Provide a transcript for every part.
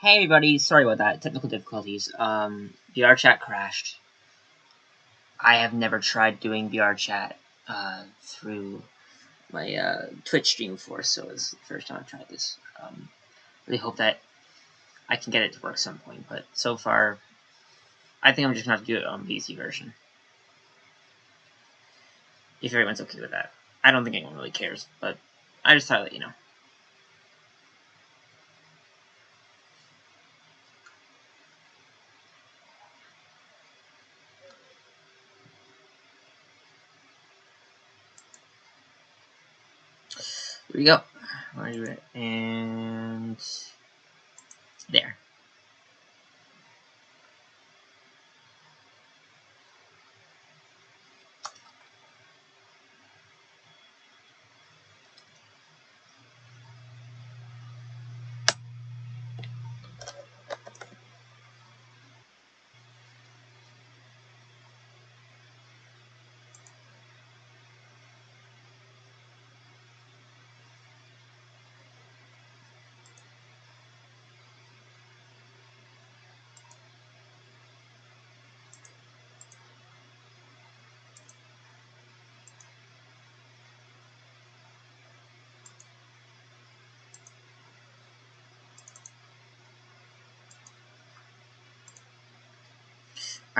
Hey everybody, sorry about that, technical difficulties. Um, VR chat crashed. I have never tried doing VR chat uh, through my uh, Twitch stream before, so it's the first time I've tried this. Um, really hope that I can get it to work some point, but so far, I think I'm just gonna have to do it on PC version. If everyone's okay with that. I don't think anyone really cares, but I just thought let you know. Here we go. And there.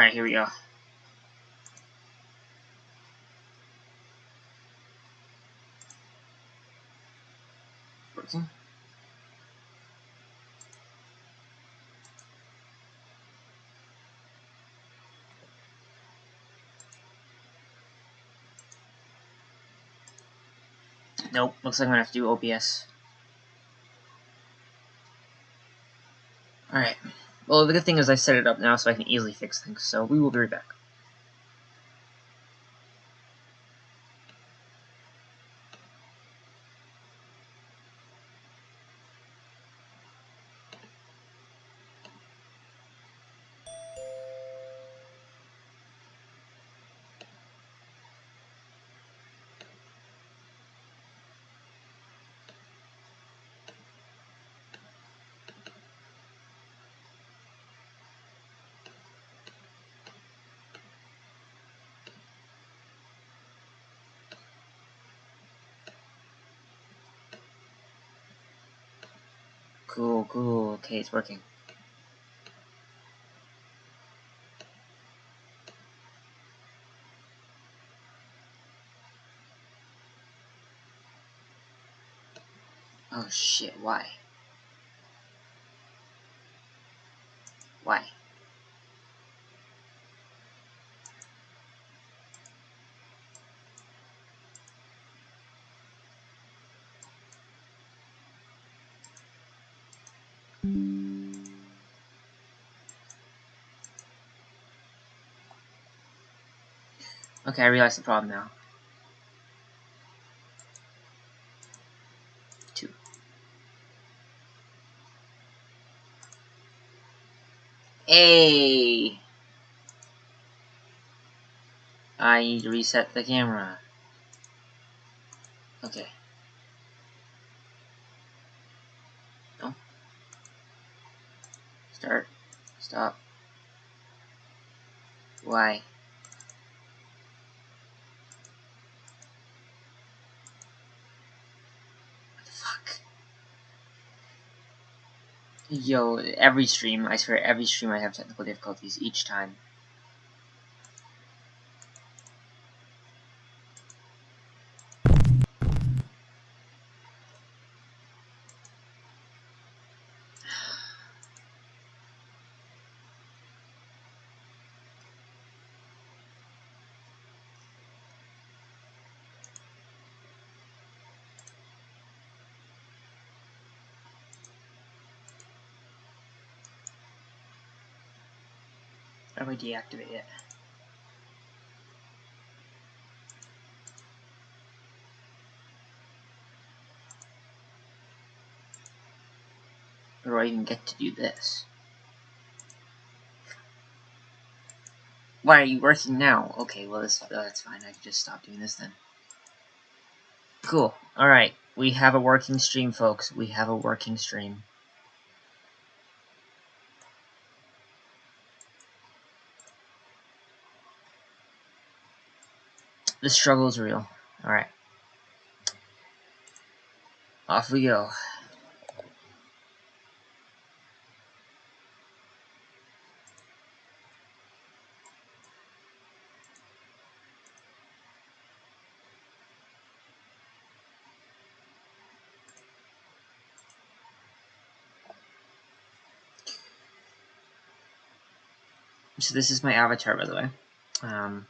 Alright, here we go. Working. Nope, looks like I'm gonna have to do OBS. Alright. Well, the good thing is I set it up now so I can easily fix things, so we will be right back. Cool, cool. Okay, it's working. Oh shit, why? Okay, I realize the problem now. Two. Hey! I need to reset the camera. Okay. No. Start. Stop. Why? What the fuck? Yo, every stream, I swear, every stream I have technical difficulties each time. I deactivate it? Or do I even get to do this? Why are you working now? Okay, well, uh, that's fine. I can just stop doing this then. Cool. Alright. We have a working stream, folks. We have a working stream. The struggle is real. Alright. Off we go. So this is my avatar, by the way. Um,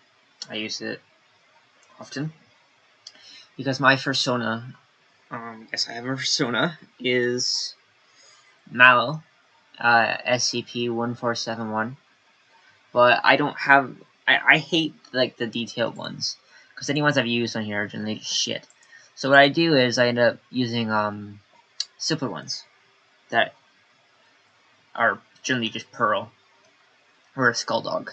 I use it often because my persona, um, yes, I have a persona, is Mallow, uh, SCP-1471, but I don't have, I, I hate, like, the detailed ones, because any ones I've used on here are generally shit. So what I do is I end up using, um, simpler ones that are generally just Pearl or a skull dog.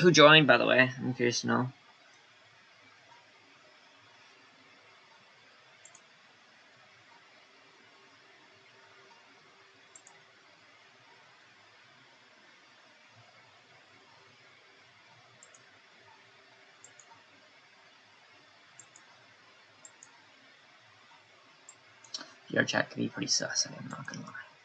Who joined, by the way? I'm curious to know. Your chat can be pretty sus, I'm not gonna lie.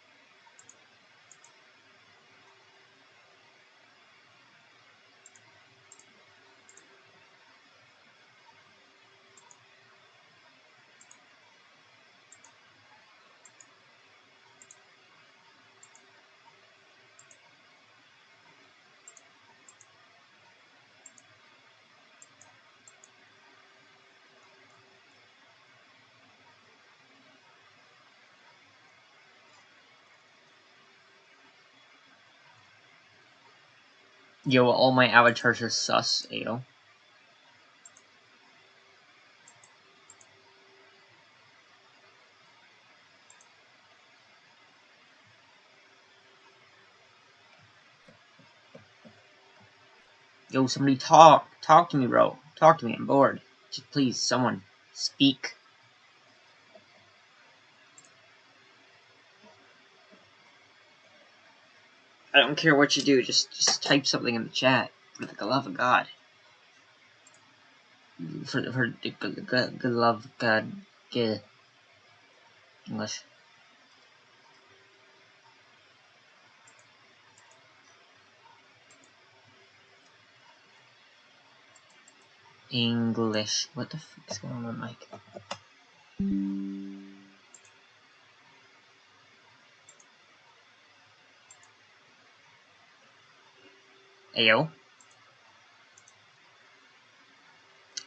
Yo, all my avatars are sus, Ayo. Yo, somebody talk. Talk to me, bro. Talk to me. I'm bored. Just please, someone, speak. I don't care what you do, just just type something in the chat. For the love of God. For, for the good, love of God. Good. English. English. What the fuck is going on Mike? Ayo.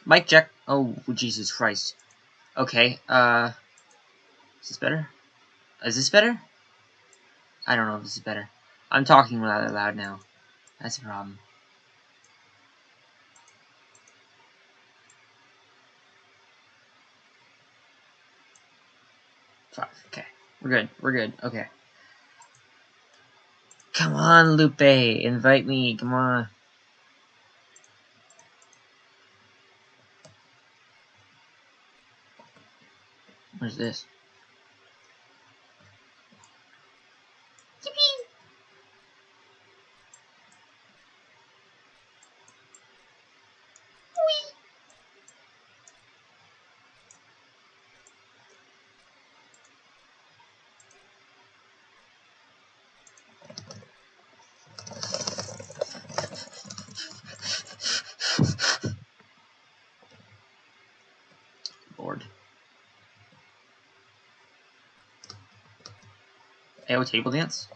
Mike Jack. Oh, Jesus Christ. Okay, uh... Is this better? Is this better? I don't know if this is better. I'm talking rather loud now. That's a problem. Five. Okay. We're good. We're good. Okay. Come on, Lupe. Invite me. Come on. Where's this? Bored. AO table dance?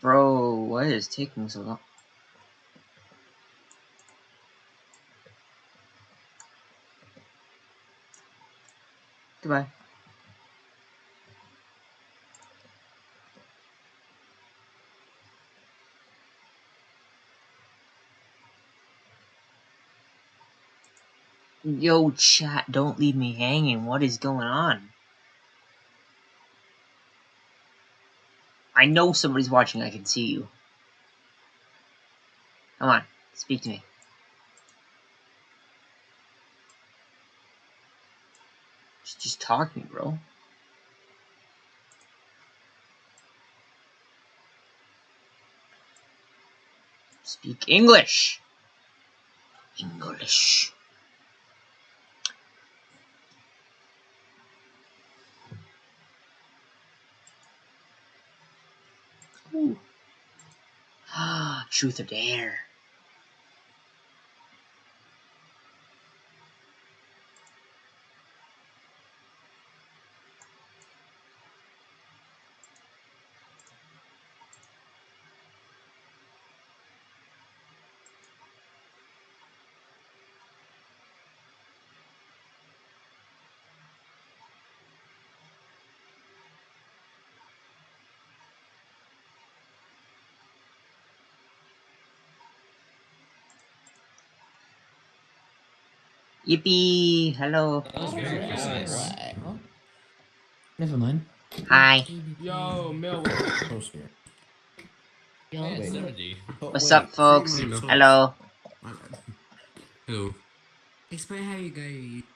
Bro, what is taking so long? Goodbye. Yo, chat, don't leave me hanging. What is going on? I know somebody's watching. I can see you. Come on, speak to me. Just, just talk to me, bro. Speak English. English. Ooh. Ah, truth or dare. Yippee! Hello. That was very Oh, precise. What? Never mind. Hi. Yo, Mel. Yo, Wait. wait. 70. Oh, What's up, folks? cream on toast. Hello. Who? Explain how you go.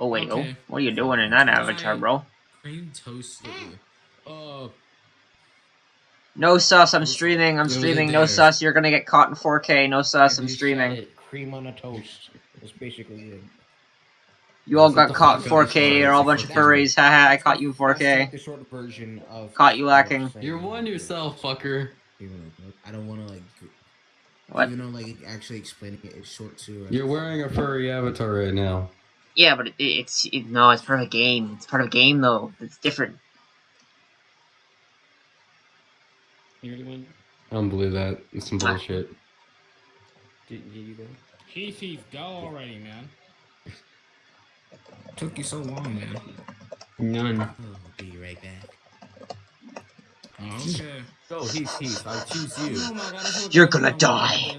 Oh wait, Okay. oh, what are you doing in that avatar, bro? Cream toast. Uh, No sauce, I'm streaming, I'm streaming, no there. sauce, you're gonna get caught in 4K, no sauce, I'm streaming. Cream on a toast. That's basically it. You all got caught in 4K, you're all a bunch of furries, haha, I caught you in 4K. the short version of. Caught you lacking. You're one yourself, fucker. I don't want to like, g- What? even though like actually explaining it. it is short too. You're wearing a furry avatar right now. Yeah, but it, it's, it, no, it's part of a game. It's part of a game, though. It's different. You really went? I don't believe that. It's some bullshit. Did, did you go? Heath, Heath, go already, man. Took you so long, man. None. Oh, I'll be right back. Oh, okay. Go, Heath, Heath. I choose you. Oh God, You're gonna die.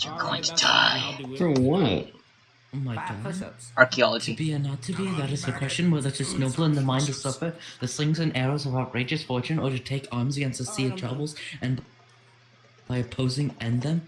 You're Alright, going to die. I'll do it. For what? Oh my god. push-ups. To be or not to be, that is the question whether to snowball in the mind to suffer the slings and arrows of outrageous fortune, or to take arms against a sea of troubles, and by opposing end them,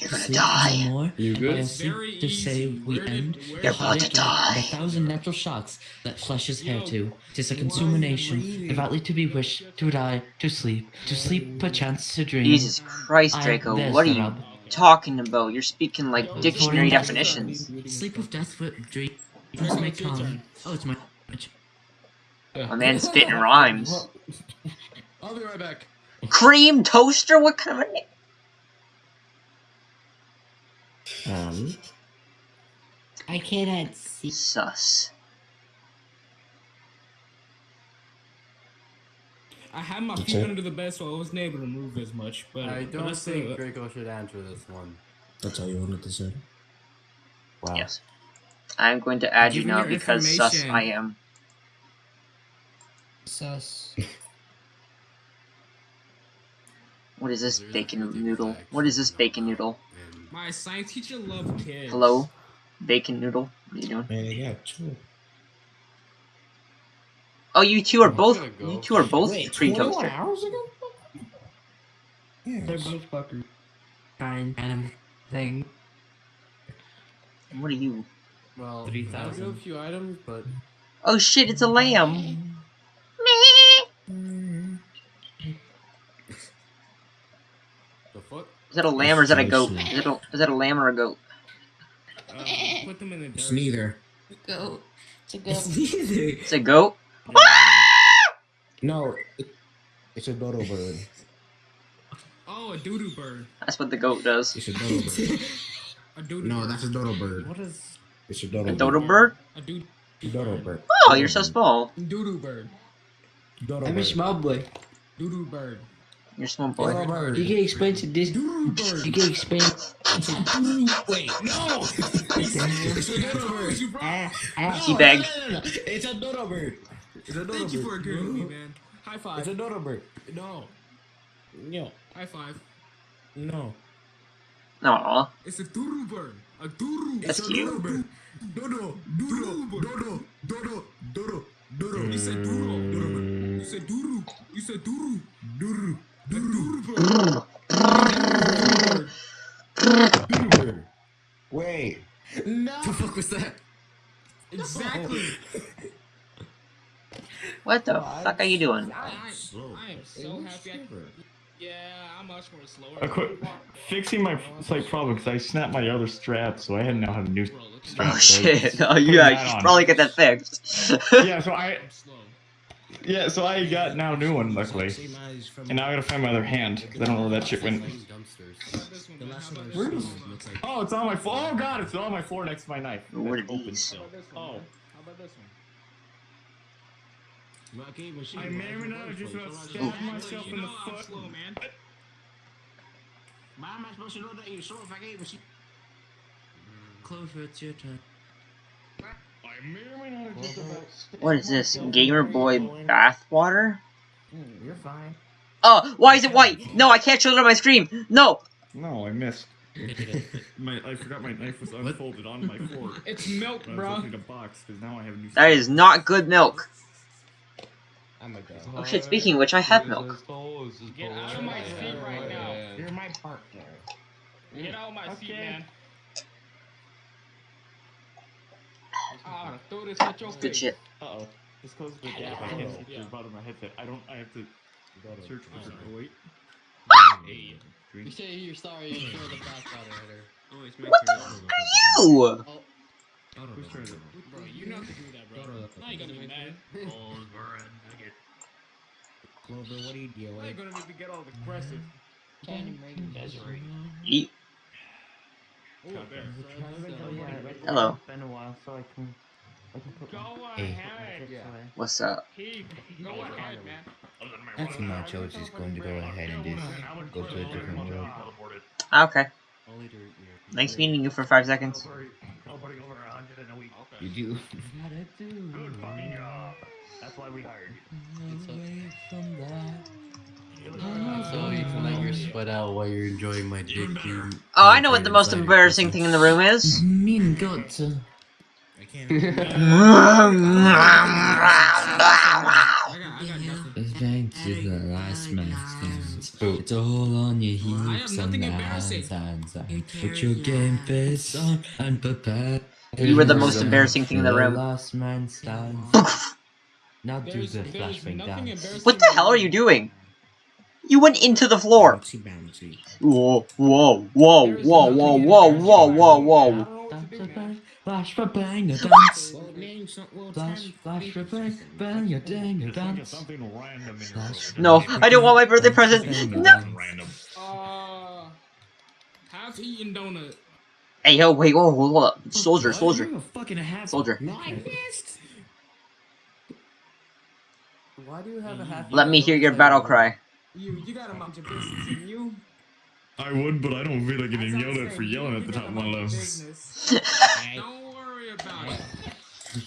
You're to gonna sleep die. more, You and by good? sleep Very to say we end, where You're about to die. The thousand natural shocks that flesh is hair Yo, to. Tis a why consumation, are you reading? devoutly to be wished, to die, to sleep, to sleep perchance to dream. Jesus Christ, I- Draco, there's what are you talking about? You're speaking like Yo, dictionary Sorry. definitions. Sleep with death with dreams Draco, may come. Oh, it's my. My man's spitting rhymes. I'll be right back. Cream toaster? What kind of a Um, I cannot see. sus? I had my That's feet under the bed, so I wasn't able to move as much. But I don't let's think do. Draco should answer this one. that's all you wanted to say. Wow. Yes. I'm going to add you Give me now because sus. I am. Sus. What is this bacon noodle? What is this bacon noodle? My science teacher loved kids. Hello? Bacon noodle? What are you doing? Man, I got two. Oh, you two are both. gonna go. You two are both Wait, cream 21 toaster. hours ago? They're Yes. both fuckers. Kind random thing. What are you? Well, three thousand. I do have thousand. a few items, but Oh shit! It's a lamb. the fuck? Is that a lamb or is that a goat? Is that a, is that a lamb or a goat? Uh, put them in the dirt. It's neither. Go. To go. It's neither. It's a goat. No, it, it's a dodo bird. Oh, a doodoo bird. That's what the goat does. It's a dodo bird. A doodoo No, bird. that's a dodo bird. What is? It's a dodo A bird. dodo bird? A doodoo Dodo bird. Oh, you're so small. Doodoo bird. Dodo I'm a small boy. Doodoo bird. You're a small Dodo boy. bird. You can explain to this. Doodoo bird. You can explain. Wait, no! it's a dodo bird. You brought- Ah, ah. Teabag. No, no, no, no. It's a dodo bird. It's a dodo Thank you for bird. agreeing with me, man. High five. It's a dodo bird. No. No, High five. no. Aw. It's a doodoo bird. A doodoo. That's It's a cute. doodoo bird. Dodo, Doodoo dodo, dodo, dodo, dodo, dodo. You said doodoo. You said doodoo. You You said doo Doo doo. doo. Doo bird. Doodoo bird. Wait. No. The fuck was that? Exactly. What the fuck are you doing? I, Slow. I am so happy. I, yeah, I'm much more slower. I quit fixing my slight problem because I snapped my other strap, so I had now have a new Bro, look at strap. Oh shit! Oh Put yeah, that you should probably get that fixed. yeah, so I yeah, so I got now a new one luckily, Same eyes from and now I gotta find my other hand because I don't know where that shit went. Dumpsters. How about this one, The man? last How one about I this saw one? looks like. Oh, it's on my floor. Oh god, it's on my floor next to my knife. What It's are open these? still. This one, Oh. man? How about this one? Oh. I can't I you. may or not just about stabbed Actually, myself you in the know I'm foot. slow, man. Why am I supposed to know that you're slow if I can't even? Clover, it's your turn. I may or may not have just about What is this? Gamer Boy foot. bathwater? Hmm, you're fine. Oh, why is it white? No, I can't show it on my screen. No. No, I missed. my I forgot my knife was unfolded on my fork. It's milk, when I was bro. opening a box because now I have a new. That is not good milk. I'm a. Oh shit! Speaking of which, I have milk. Get out of my seat right now. You're my partner. Get out of my seat, man. Ah, throw this at your Good shit. Uh oh. Just close the gap. I can't see through the bottom of my headset. I don't. I have to search for. Oh, wait. You say you're sorry for the backwater hitter. Oh, it's my What the fuck are you? Whose turn is it? Bro, you know how to do that, bro. Now you gonna be mad. Clover, what do you deal Now you're gonna make me get all aggressive. Candy Megan Desiree. Eat. Ooh, there. Hello. It's been a while, so I can. I can put Go Hey. ahead. Yeah. What's up? Keep. Go ahead, man. I think my choice is going to go ahead and just go to a different world. Okay. Only to your- Nice meeting you for five seconds. Nobody over hundred in a week. Okay. You do. Gotta do. Good fucking job. That's why we hired. Away from that. So you can let your sweat out while you're enjoying my dick. Oh, I know what the most embarrassing thing in the room is. Mean got. I can't. I got, I got nothing. Thank you, the last man stands. Oh. It's all on your I heaps nothing and hands, hands, hands. Put your game face on and prepare. You were the most embarrassing thing in the The room. last man stands. now do the there's flashing nothing dance. What the hell are you doing? You went into the floor. Bouncy bouncy. Whoa, whoa, whoa, whoa, whoa, whoa, whoa, whoa, whoa. Don't know what Dance to a do, man. bang, flash for bang, a dance. Well, name some. Well, Flash, flash for bang, bang, a dang, a Just dance. something random in your Flash. room. No, I don't want my birthday present. No. Random. Uh, have eaten donut. Hey, yo, wait, whoa, hold up. Soldier, soldier, You're a fucking half. soldier. No, I. Why do you have a half? Let me hear your battle cry. You, you gotta mind your business, and you. I would, but I don't feel like As getting I'm yelled at saying, for yelling at the top of my lungs. Don't worry about it.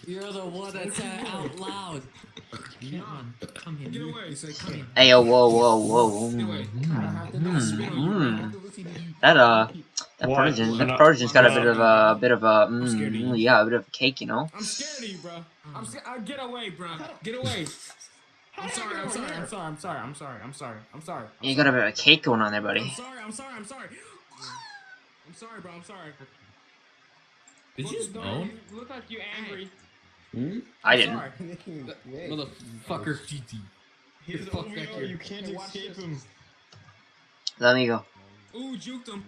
You're the one that said out loud. Come on, come here. Get away. You say come here. Hey, yo, whoa, whoa, whoa. Get away. Mm, I have to do a spin on you, bro. I have to listen to you. That, uh, that What? Persian, that Persian's got a bit of a, a bit of a, scared mm, yeah, a bit of a cake, you know? I'm scared of you, bro. I'm scared. Uh, get away, bro. Get away. I'm sorry. I'm sorry. I'm sorry. I'm sorry. I'm sorry. I'm sorry. I'm sorry. I'm You got a bit of a cake going on there, buddy. I'm sorry. I'm sorry. I'm sorry. I'm sorry, bro. I'm sorry. Did you just no, you look like you angry. Hmm? I didn't. Motherfucker. He's Fuck over that here. You can't escape him. Let me go. Ooh, juked him.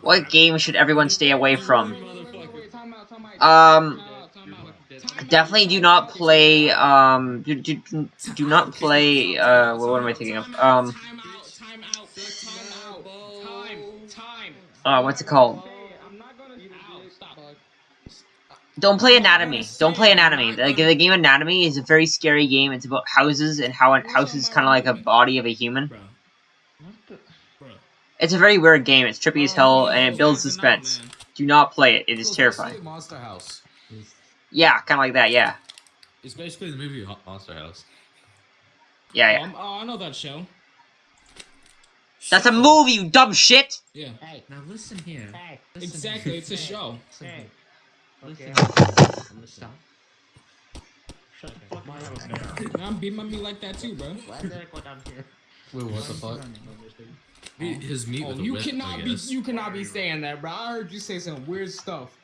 What game should everyone stay away from? Um, Time out, time out. Time definitely do not play, um, do, do, do not play, uh, what am I thinking of? Um, uh, what's it called? Don't play Anatomy. Don't play Anatomy. The, the game Anatomy is a very scary game. It's about houses and how a house is kind of like a body of a human. It's a very weird game. It's trippy as hell and it builds suspense. Do not play it. It is terrifying. Monster House. Yeah, kind of like that. Yeah, It's basically the movie Ho- Monster House. yeah, yeah. Um, oh, I know that show. That's a movie, you dumb shit. Yeah, Hey, Now listen here. Listen exactly. It's a here. show. Listen here. Listen. I'm gonna stop. I'm beating my meat like that too, bro. Why did I go down here? Wait, what the fuck? Beat His meat Oh, with a you whip, cannot I be you cannot be saying that, bro. I heard you say some weird stuff.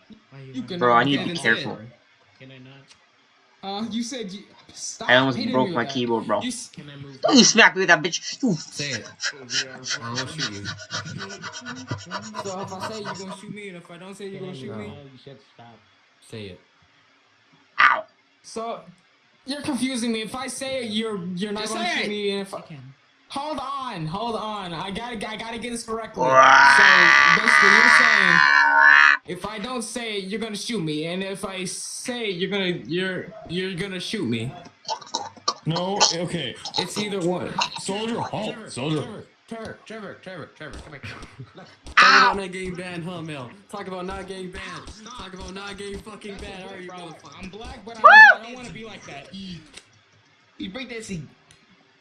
You cannot Bro, I need to be careful. that. Can I not? Uh, you said you stop. I almost broke my that. keyboard, bro. You, Can I move? You smack me with that bitch. You Say it. Or I will shoot you. so if I say you're gonna shoot me, and if I don't say you're gonna shoot me, you should stop. Say it. Ow. so you're confusing me. If I say it, you're you're not Just gonna shoot it. me. And if I, You can. hold on, hold on, I gotta I gotta get this correctly. Wow. so basically, you're saying. If I don't say it, you're gonna shoot me, and if I say it, you're gonna you're you're gonna shoot me. No, okay. It's either one. Soldier, oh, halt. Soldier. Trevor, Trevor, Trevor, Trevor, come here. Ah! Talk about not getting banned, huh, Mel? Talk about not getting banned. Talk about not getting fucking banned. All right, you motherfucker. I'm black, but I don't, I don't want to be like that. You break that seat.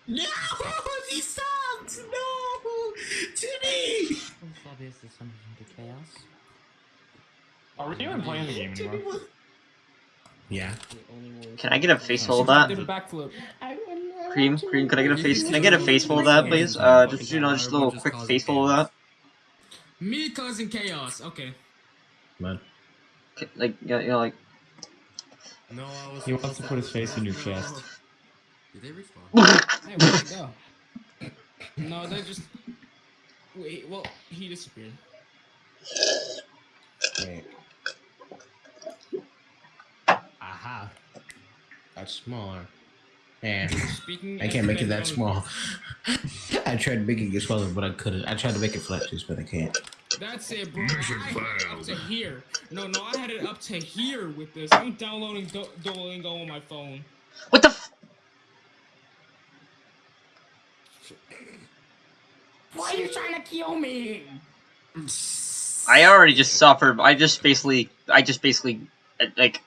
No, he sucks. No, Timmy. Fabius is summoned into chaos. Are we even playing the game anymore? Yeah. Can I get a face full of that? Did a backflip. Cream, cream. Could I get a face? Can I get a face full of that, please? Uh, just you know, just a little quick face full of that. Me causing chaos. Okay. Man. Like, yeah, you know, like. No, I was. He wants to put his face in your chest. Did they respawn? Hey, where'd he go? No, they just. Wait. Well, he disappeared. Wait. Aha. That's smaller. And Speaking. I can't make it that small. I tried making it smaller, but I couldn't. I tried to make it flat juice, but I can't. That's it, bro. I had it up to here. No, no, I had it up to here with this. I'm downloading Do- Duolingo on my phone. What the? F- Why are you trying to kill me? I already just suffered. I just basically, I just basically, like,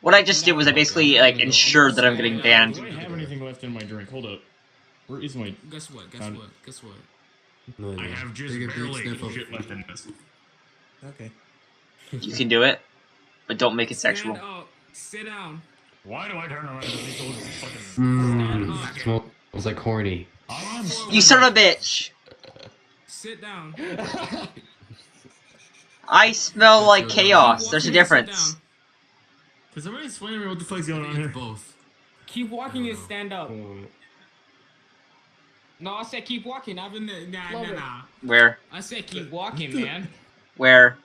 what I just did was I basically like ensured that I'm getting banned. I don't have anything left in my drink? Hold up. Where is my? Guess what? Guess what? Guess what? No, I have just Take a big barely shit left in this. Okay. You can do it, but don't make it sexual. Sit down. Why do I turn around and see those fucking? Mmm. Smells like horny. I'm You son of a bitch! Sit down. I smell like chaos. There's a walking and sit difference. Down. Can somebody explain to me what the fuck's going on here? Both. Keep walking and stand up. No, I said keep walking. I've been nah nah nah. Where? I said keep walking, man. Where?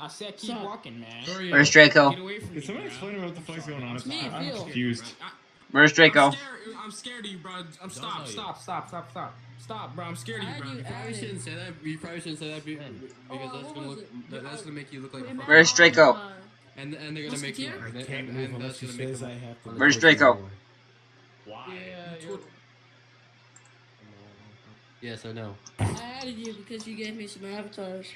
I said keep Stop. walking, man. Where's Draco? Get away from Can me, somebody bro. explain to me what the fuck's going on? It's me, I'm Phil. confused. I- Where's Draco? I'm scared, I'm scared of you, bro. I'm stop, stop, stop, stop, stop, stop, bro. I'm scared of you, bro. Add you, You probably shouldn't say that. You probably shouldn't say that because Oh, that's gonna look. it? That, that's gonna make you look like a fucking. Where's Draco? Uh, And and they're gonna make the you. I can't and, move unless she says I have to. Where's Draco? Why? yeah, Yes, I know. I added you because you gave me some avatars.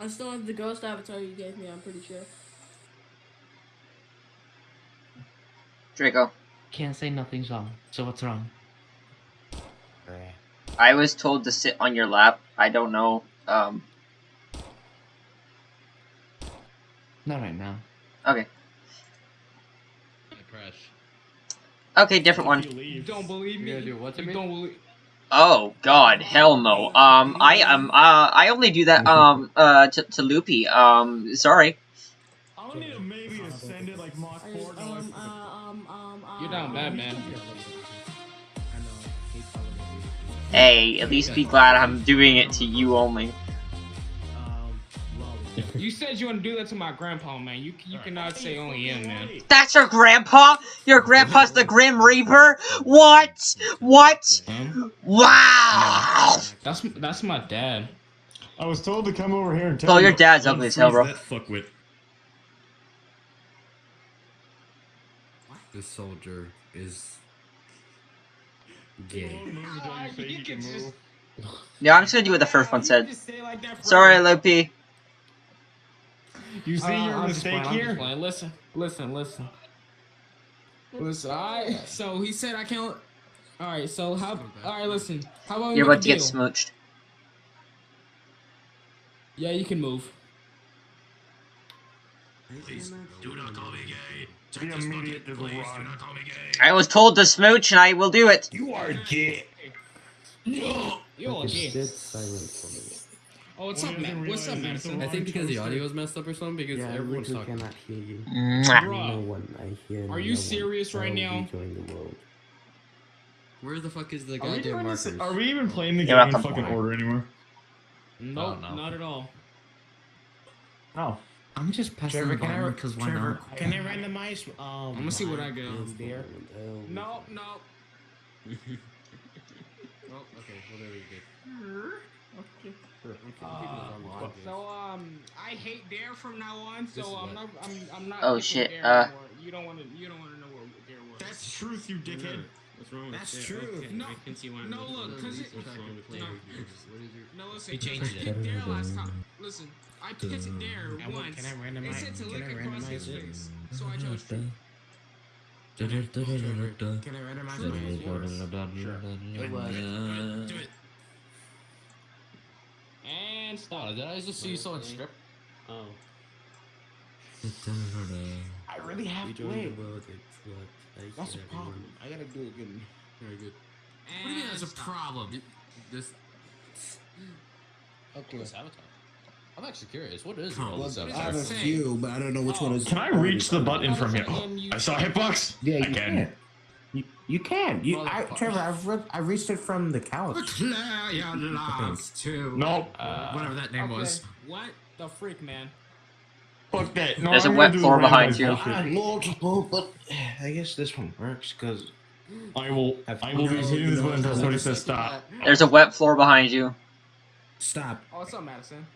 I still have the ghost avatar you gave me, I'm pretty sure. Draco. Can't say nothing's wrong. So what's wrong? I was told to sit on your lap. I don't know. Um. Not right now. Okay. I crash. Okay, different one. You You leave. don't believe me? gonna do what to you me? don't believe. Oh God, hell no. Um, I um, uh, I only do that um, uh, to, to Loopy. Um, sorry. I don't need to maybe to send it like Mach I 4 um, uh, um, um, um, You're down bad, um, man. I know. He's telling me. Hey, at least be glad I'm doing it to you only. Lolly. You said you want to do that to my grandpa, man. You you cannot say only him, man. That's your grandpa? Your grandpa's the Grim Reaper? What? What? Wow! That's that's my dad. I was told to come over here and tell Oh, you your dad's ugly as hell, unfreeze bro. That fuckwit. This soldier is gay. Ah, you can just- Yeah, I'm just gonna do what the first one said. just say it like that for Sorry, everyone. Loopy. You see Uh, your I'm just mistake playing, I'm just here? Listen, listen, listen. Listen, I so he said I can't. All right, so how? All right, listen. How about You're about a to get smooched. Yeah, you can move. Please, do not call me gay. Be immediate to the Please, do not call me gay. I was told to smooch, and I will do it. You are gay. No. You are okay. dead silent for me. Oh, what's Well, up, he doesn't man? What's up, realize Madison? I think because the audio is messed up or something because Yeah, everyone's literally talking. cannot hear you. Mwah. No Bruh. one I hear. Are no you one. serious right I'll now? the world. Where the fuck is the Are goddamn doing markers? this, are we even playing the You're game in welcome. fucking order anymore? Nope, Oh, no. not at all. No. I'm just passing Trevor, the can I, button because why Trevor, not? can I randomize? Um, I'm gonna see what I got. Yes, there. No, no. Oh, okay. Well, there we go. Uh, so um, I hate Dare from now on. So I'm not. I'm. I'm not. Oh, shit, Dare uh. anymore. You don't want to. You don't want to know what Dare was. That's truth, you dickhead. What's wrong with That's that? true. Okay, No, I can see why. no, I'm- look, what's 'cause it- wrong with no. your? No, listen. He changed I it. picked Dare last time. Listen, I picked Dare I once. can I It randomize? said to Can look across his randomize it? face, so I chose True. Can I randomize True it? is worse. Do it. And stop. Oh, did I just see someone strip? Oh, I really have to rejoin wait. world. It's I That's the hear problem. I gotta do it again. Very good. And What do you mean that's a problem? This. Okay. What's Avatar? I'm actually curious. What is Oh, all this well, Avatar? I have a few, but I don't know which one oh. is. Can I reach the button from here? And oh, you- I saw a hitbox. Yeah, I can. can. You, you can. You, I, Trevor, I've re- I reached it from the couch. Declare your love to Nope. whatever that name Okay. was. What the freak, man? Fuck that. No, There's a I'm wet floor behind you. bullshit. I know, oh, but I guess this one works because I will. I will be hitting this button until somebody says stop. There's a wet floor behind you. stop. Oh, what's up, Madison?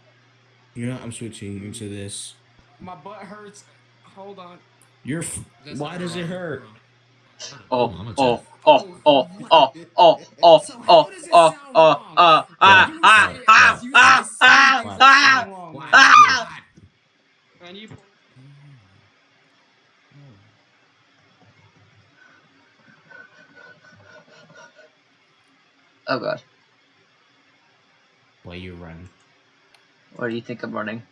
You know, I'm switching into this. My butt hurts. Hold on. You're. F- That's why not does it wrong. hurt? Oh, oh, oh, oh, oh, oh, oh, oh, oh, oh, uh, ah, ah, ah, ah, ah, ah, ah, ah. And you. Oh god. Why you run? Where do you think I'm running?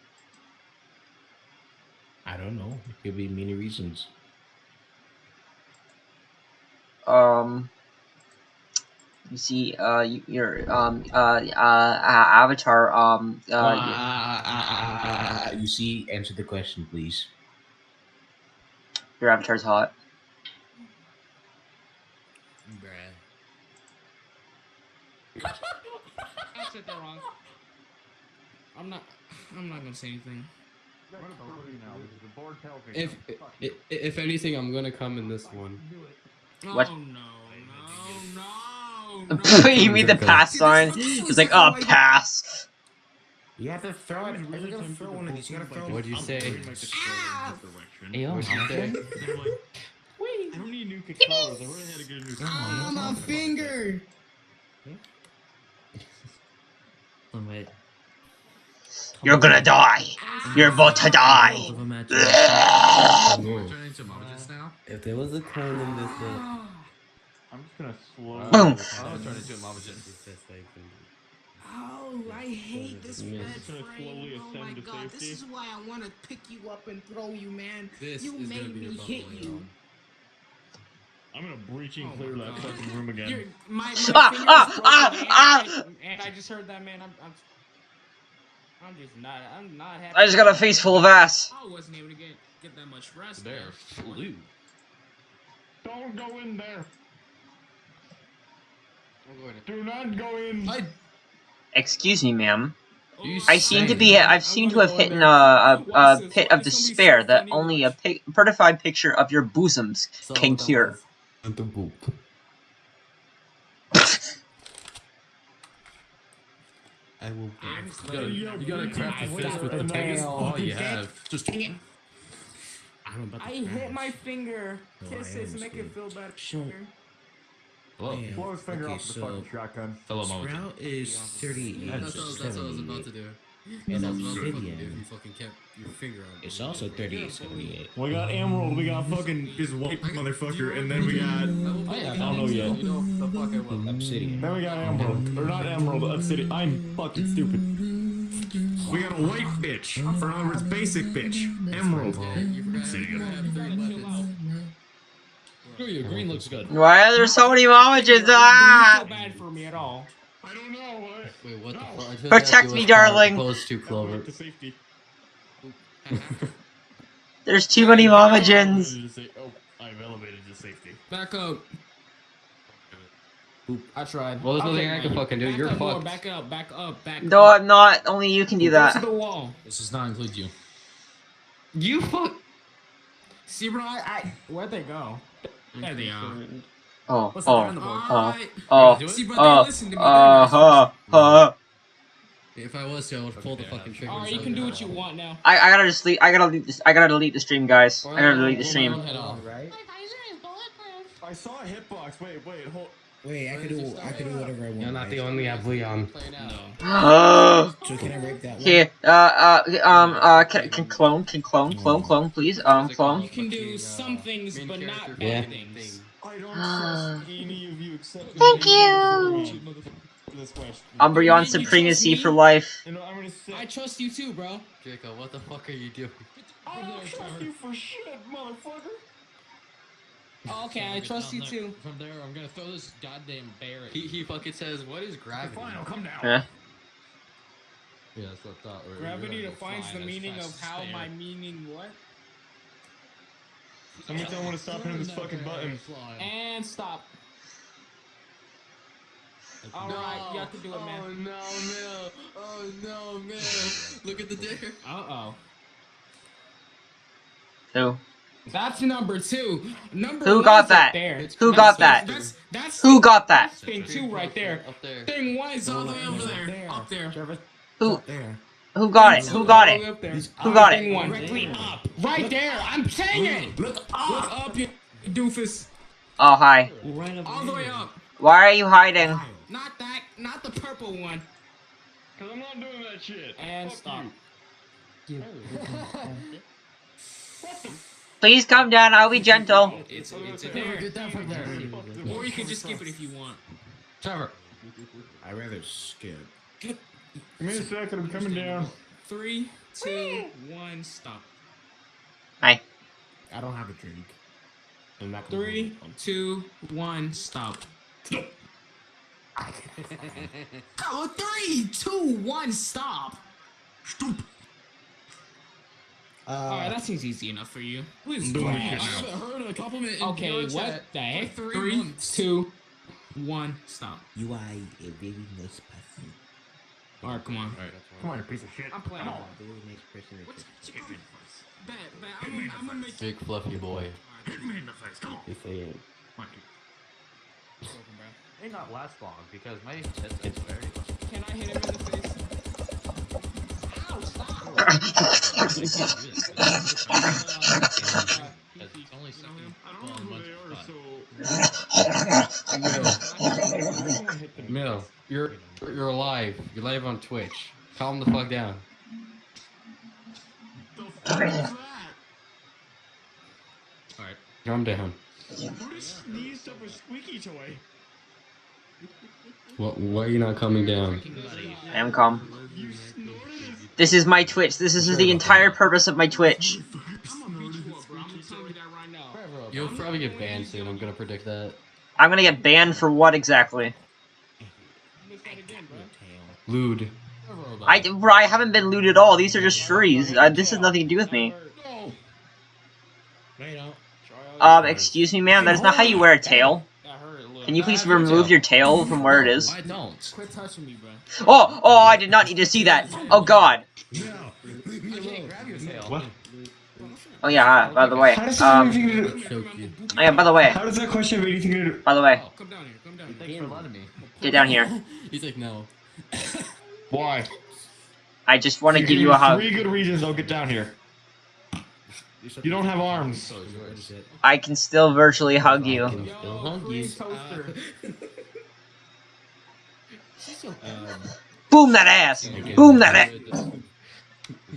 I don't know. It could be many reasons. Um. You see, uh, your um, uh, uh, uh, avatar, um, uh, ah, ah, ah, you see, answer the question, please. your avatar's hot. Bruh. I said that wrong. I'm not. I'm not gonna say anything. If, if if anything, I'm gonna come in this one. What? Oh no! No! No! no. you mean the pass sign? It's like, oh, pass. You have to throw it. You gotta throw one of these. You gotta throw. What'd you say? Hey, yo, What'd you say? I don't need new controllers. I already had to get a new Ah, my finger! Oh, wait. You're gonna die. You're about to die. If there was a coin in this world, I'm just gonna slow. Boom. I'm gonna turn into a mama this is the best I can do. Oh, I hate this Yeah. red frame. Oh my god, this is why I want to pick you up and throw you, man. This You is gonna made be your me hit you. on. I'm gonna breach and Oh clear my that fucking room again. You're, my, my Ah, finger's ah, broken, ah, and, ah. I, and I just heard that, man. I'm, I'm, I'm just not. I'm not happy. I just got a face full of ass. I wasn't able to get get that much rest. There, man. flew. Don't go in there. I'm going to. Do not go in. I Excuse me, ma'am. I seem to be. I've seemed to have hit in a, a, a pit of despair that only a pic, certified picture of your bosoms can cure. And the boop. I will. You gotta, you gotta craft a fist with the biggest now- all you have. Just I'm about to I hit my finger. No, Kiss I it to make it feel better. Sure. Hello, Yeah. Blow his finger Okay, off the fucking shotgun. fellow Mojo. Sprout is 38. That's, that's, what- that's what I was about to do. And That's what I was about to fucking obsidian. do if you fucking kept your finger on. It's also 38, 78. We got Emerald. We got fucking this white motherfucker, and then we got. Oh yeah, I don't know yet. You know the fuck I will. Obsidian. Then we got Emerald, or not Emerald, Obsidian. I'm fucking stupid. We got a white bitch. For in other words, basic bitch. Emerald. City. Screw you, green looks good. Why are there so many momages? Ah! feel bad for me at all. I don't know what. Wait, what the fuck? I took Protect me, darling. Close to Clover. To safety. There's too many momagens. Oh, I've elevated to safety. Back up. I tried. Well, there's I'll nothing take I can fucking do. Back You're up more, fucked. Back up, back up, back No, up. I'm not. Only you can do Go to that. the wall. This does not include you. You fuck. See, bro, I, I where'd they go? There they are. Oh, What's on oh, the boat. oh, Alright. oh, See, bro, oh, listen to me. uh, huh, huh. If I was to, I would pull the fucking trigger. Alright, you can do what you want now. I, I gotta just leave. I gotta delete this. I gotta delete the stream, guys. I gotta delete the stream. Head off. Right? I saw a hitbox. Wait, wait, hold. Wait, I could do I could do whatever I want. You're not the guys. only Leon. Play now. Oh. So can I rape that one? Here, uh, uh, um, uh, can, can clone, can clone, clone, clone, please, um, clone. You can do some things, but not Yeah. things. I don't Ah. trust any of you except. Thank you. For this question. Umbreon supremacy for life. You know, I'm gonna say. I trust you too, bro. Draco, what the fuck are you doing? I don't trust you for shit, motherfucker. Oh, okay, I trust you too. From there, I'm gonna throw this goddamn bear. He he fucking says, "What is gravity?" Fine, I'll come down. Huh? Yeah, that's what I thought. Or Gravity you're gonna defines the meaning of how air. my meaning what? Somebody tell him to stop hitting this fucking button. And stop. Alright, you have to do it, man. Oh man. no, Mill! Oh no, Mill! Look at the dare. Uh oh. Who? That's number two. Number Who got that? There. Who That's- got that? That's that's Who got that? thing two right there. Up there. Thing one is all the way over there. Up there. Who? There. Who got it? Who got All the way it? Who got it? one. Directly up. Right there. I'm saying it. Look up. Look up, you doofus. Oh, hi. Right up All the way up. Why are you hiding? Not that. Not the purple one. Cause I'm not doing that shit. And Fuck stop. you. Please come down. I'll be gentle. It's it's in there. Get that from there. Or you can just skip it if you want. Trevor. I rather skip. Give me a second. I'm coming down. Three, two, one, stop. Hi. I don't have a drink. I'm not gonna Three, two, one, stop. oh, three, two, one, stop. Alright, Uh, that seems easy enough for you. Who's doing trash? this I shit haven't heard a compliment. in Okay, what chat the heck? for Three, months. two, one, stop. you are a very nice person. Alright, come on. Come on, you piece of shit. I'm playing. Come on. Very nice person. What's what's your problem? Bet, bet. I'm, gonna- I'm gonna make Big fluffy boy. Hit me in the face. Come on. If I am. Come on. May not last long because my headset's very. Can I hit him in the face? Mill, you're you're alive. You're live on Twitch. Calm the fuck down. Alright. Calm down. Who sneezed up a squeaky toy? What, why are you not coming down? I am calm. You snorted it. This is my Twitch. This is the entire purpose of my Twitch. I'm gonna beat you up, bro. I'm gonna tell you that right now. You'll probably get banned soon. I'm gonna predict that. I'm gonna get banned for what exactly? Miss that again, bro. Lewd. I, bro, I haven't been lewd at all. These are just furries. Uh, this has nothing to do with me. No. No, you don't. Um, excuse me, ma'am. That is not how you wear a tail. That hurt a little. Can you please remove your tail from where it is? I don't. Quit touching me, bro. Oh, oh, I did not need to see that. Oh God. I can't your tail. What? Oh yeah. uh, By the way, How does that have um, anything to you. oh, yeah. By the way, How does that question have anything to do? by the way, Oh, come down here. Come down here. Thanks for letting me. get down here. He's like, no. Why? I just want to give give you a hug. Three good reasons I'll get down here. You don't have arms. So is yours. I can still virtually hug you. Can still hug you. toaster. Boom that ass. Boom that ass.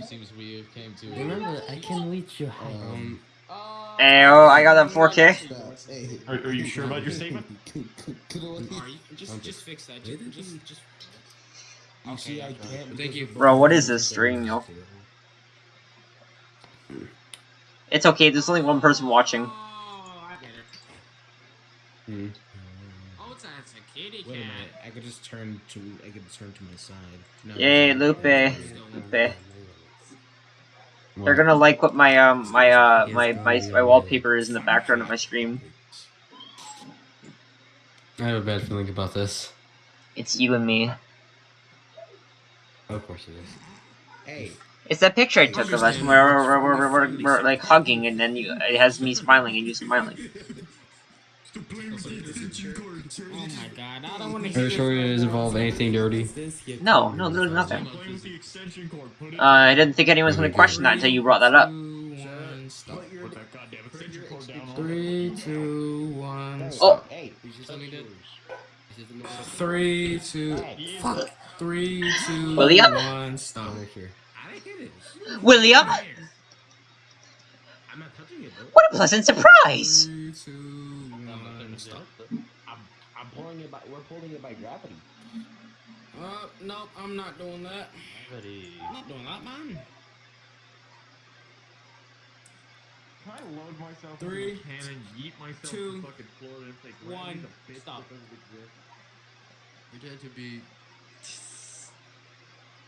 Seems we came to. Remember, I can reach your height. Um, Ayo, I got that 4K. Are, are you sure about your statement? Alright, just just fix that. Just just just. You see, I can't. Thank you. Bro, what is this stream, yo? It's okay, there's only one person watching. Oh, I get it. Hmm. Oh, it's a, it's a kitty Wait a minute. I could just turn to. I could turn to my side. No, Yay, Lupe. Lupe. no. They're gonna like what my um my uh my my, my wallpaper is in the background of my stream. I have a bad feeling about this. It's you and me. Of course it is. Hey, It's that picture I took of us where we're, we're, we're, we're, we're like hugging and then you, it has me smiling and you smiling. Oh my god, I don't want to Are you sure it doesn't involve anything dirty? No, no, there's nothing. Playing with the extension cord. Put it. Uh, I didn't think anyone was gonna question that until you brought that up. One, stop. Put that goddamn extension cord down. Three, two, one. Oh, hey, You see something good? You see something Three, two. Fuck. Three, two, William? one. Stop. Make sure. I didn't hit it. William! I'm not touching it, though. What a pleasant surprise! Three, two, one. Stop. I'm, I'm pulling it by. We're pulling it by gravity. Uh, nope, I'm not doing that. I'm not doing that, man. Can I load myself Three, into a cannon, yeet myself two, to fucking Florida and say, one, "Granny, bitch stop. that doesn't exist." Pretend to be.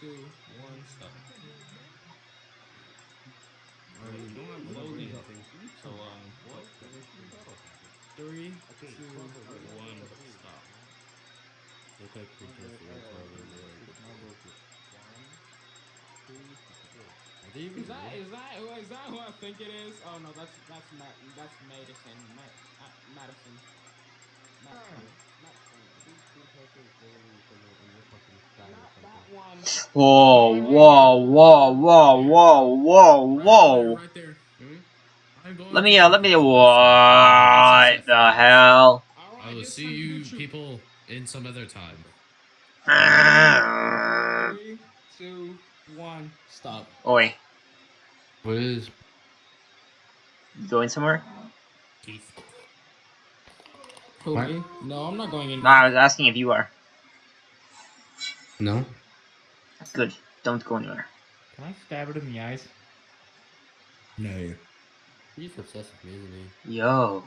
two, one, stop. Alright, you don't have loading. So, um, what? Three, two, one, stop. Look like that is that who is that who I think it is? Oh no, that's that's Matt that's Madison. Matt, Madison. One. Whoa, whoa, whoa, whoa, whoa, whoa, whoa. Right there. I'm going Let me, uh, let me, what the hell? Alright, I will see you people in some other time. Three, two, one, stop. Oi, What is? you going somewhere? Keith. Who, No, I'm not going in. No, I was asking if you are. No. That's Good, don't go anywhere. Can I stab it in the eyes? No. He's obsessed with me, isn't he? Yo,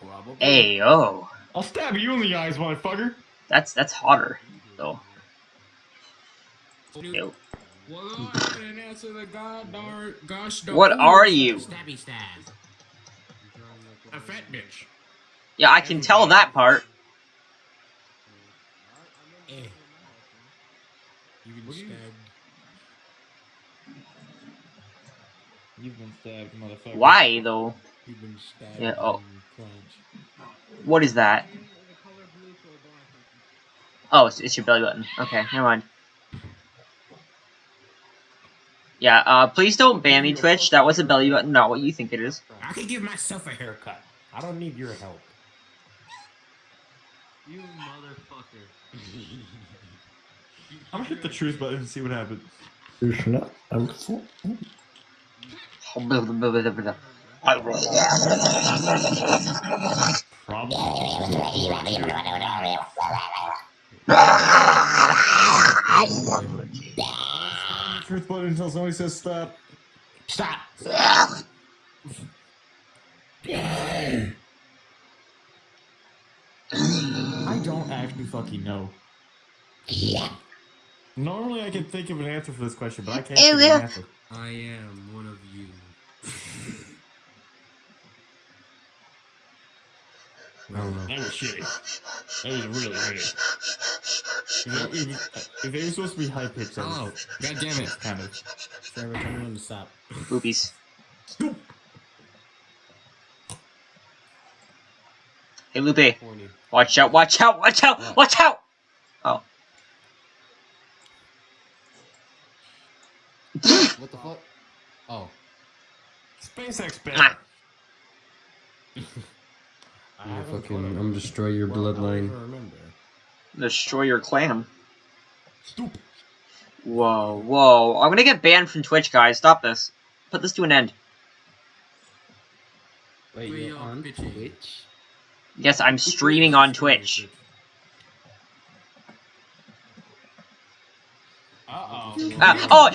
Probably. hey, yo. I'll stab you in the eyes, motherfucker. That's, that's hotter, though. Yo. Well, go ahead and answer the god darn gosh darn. What are you? Stabby stab. A fat bitch. Yeah, I can tell that part. Eh. You've been stabbed. You've been stabbed, motherfucker. Why, though? You've been stabbed. Yeah, oh. crunch. What is that? Oh, it's, it's your belly button. Okay, never mind. Yeah, uh, please don't ban me, Twitch. That was a belly button, not what you think it is. I can give myself a haircut. I don't need your help. You motherfucker. I'm gonna hit the truth button and see what happens. Truth button until somebody says stop. Stop. I don't fucking know. Normally I can think of an answer for this question, but I can't think of an answer. I am one of you. I don't know. That was shitty. That was really shitty. If, it- if, if it was supposed to be high pitched, that Oh, was god damn it. kind of. Trevor, tell me when to stop. Boobies. Hey, Lupe. Watch out, watch out, watch out, watch out! Oh. What the fuck? Oh. SpaceX better. I I'm gonna fucking, I'm destroy your Well, I don't bloodline. Destroy your clan. Stupid. Whoa, whoa. I'm gonna get banned from Twitch, guys. Stop this. Put this to an end. Wait, We you're on. Twitch? Yes, I'm streaming on Twitch. Uh oh. Ah, oh,